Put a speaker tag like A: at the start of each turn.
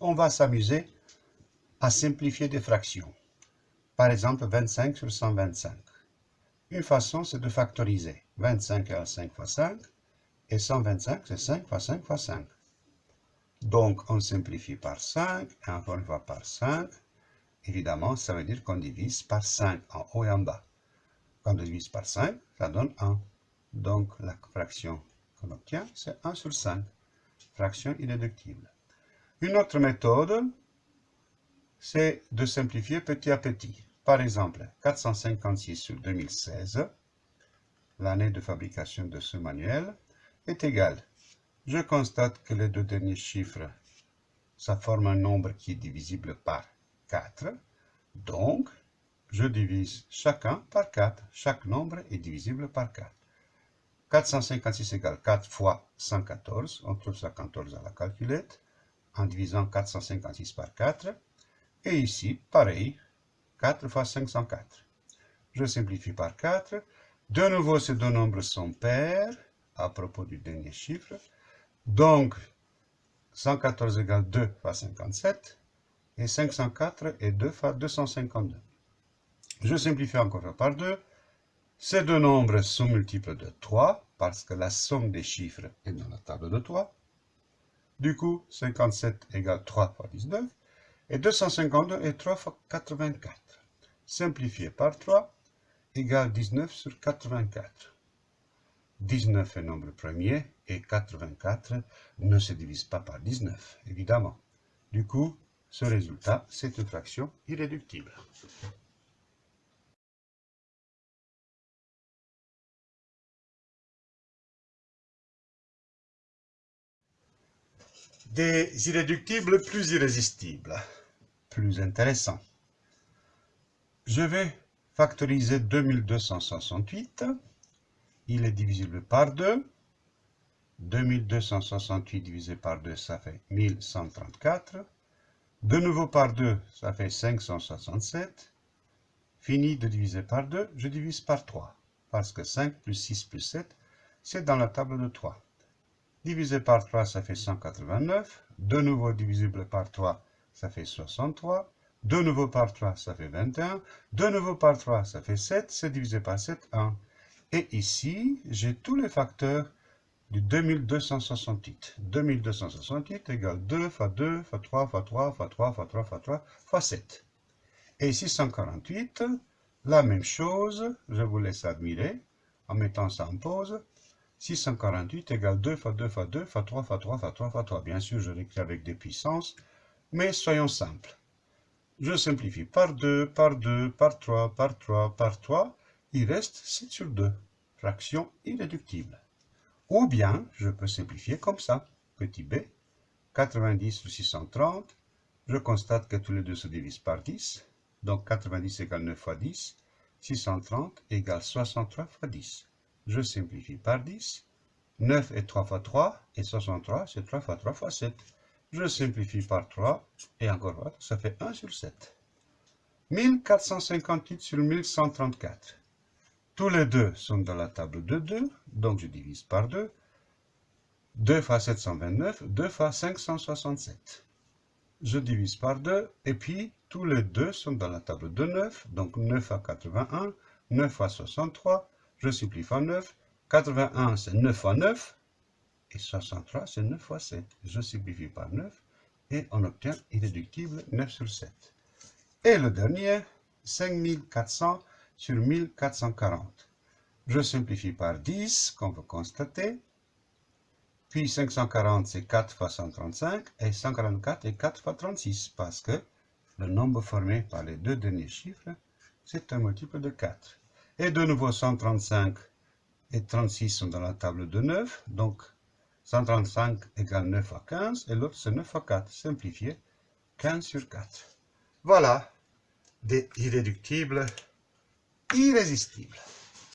A: on va s'amuser à simplifier des fractions. Par exemple, 25 sur 125. Une façon, c'est de factoriser. 25 égale 5 fois 5, et 125, c'est 5 fois 5 fois 5. Donc, on simplifie par 5, et encore une fois par 5. Évidemment, ça veut dire qu'on divise par 5 en haut et en bas. Quand on divise par 5, ça donne 1. Donc, la fraction qu'on obtient, c'est 1 sur 5. Fraction irréductible. Une autre méthode, c'est de simplifier petit à petit. Par exemple, 456 sur 2016, l'année de fabrication de ce manuel, est égal. Je constate que les deux derniers chiffres, ça forme un nombre qui est divisible par 4. Donc, je divise chacun par 4. Chaque nombre est divisible par 4. 456 égale 4 fois 114. On trouve 114 à la calculette en divisant 456 par 4. Et ici, pareil, 4 fois 504. Je simplifie par 4. De nouveau, ces deux nombres sont pairs à propos du dernier chiffre. Donc, 114 égale 2 fois 57 et 504 est 2 fois 252. Je simplifie encore par 2. Ces deux nombres sont multiples de 3 parce que la somme des chiffres est dans la table de 3. Du coup, 57 égale 3 fois 19 et 252 est 3 fois 84. Simplifié par 3 égale 19 sur 84. 19 est nombre premier et 84 ne se divise pas par 19, évidemment. Du coup, ce résultat, c'est une fraction irréductible. Des irréductibles plus irrésistibles, plus intéressants. Je vais factoriser 2268 il est divisible par 2. 2268 divisé par 2, ça fait 1134. De nouveau par 2, ça fait 567. Fini de diviser par 2, je divise par 3. Parce que 5 plus 6 plus 7, c'est dans la table de 3. Divisé par 3, ça fait 189. De nouveau divisible par 3, ça fait 63. De nouveau par 3, ça fait 21. De nouveau par 3, ça fait 7. C'est divisé par 7, 1. Et ici, j'ai tous les facteurs du 2268. 2268 égale 2 fois 2 fois 3 fois 3 fois 3 fois 3 fois 3 fois 7. Et 648, la même chose, je vous laisse admirer en mettant ça en pause. 648 égale 2 fois 2 fois 2 fois 3 fois 3 fois 3 fois 3. Bien sûr, je l'écris avec des puissances, mais soyons simples. Je simplifie par 2, par 2, par 3, par 3, par 3 il reste 7 sur 2, fraction irréductible. Ou bien, je peux simplifier comme ça, petit b, 90 sur 630, je constate que tous les deux se divisent par 10, donc 90 égale 9 fois 10, 630 égale 63 fois 10. Je simplifie par 10, 9 est 3 fois 3, et 63 c'est 3 fois 3 fois 7. Je simplifie par 3, et encore ça fait 1 sur 7. 1458 sur 1134. Tous les deux sont dans la table de 2, donc je divise par 2. 2 fois 729, 2 fois 567. Je divise par 2, et puis tous les deux sont dans la table de 9, donc 9 fois 81, 9 fois 63, je simplifie par 9. 81, c'est 9 fois 9, et 63, c'est 9 fois 7. Je simplifie par 9, et on obtient irréductible 9 sur 7. Et le dernier, 5400 sur 1440. Je simplifie par 10, comme vous constatez. Puis 540, c'est 4 fois 135, et 144 est 4 fois 36, parce que le nombre formé par les deux derniers chiffres, c'est un multiple de 4. Et de nouveau, 135 et 36 sont dans la table de 9, donc 135 égale 9 fois 15, et l'autre c'est 9 fois 4. Simplifié, 15 sur 4. Voilà des irréductibles irrésistible.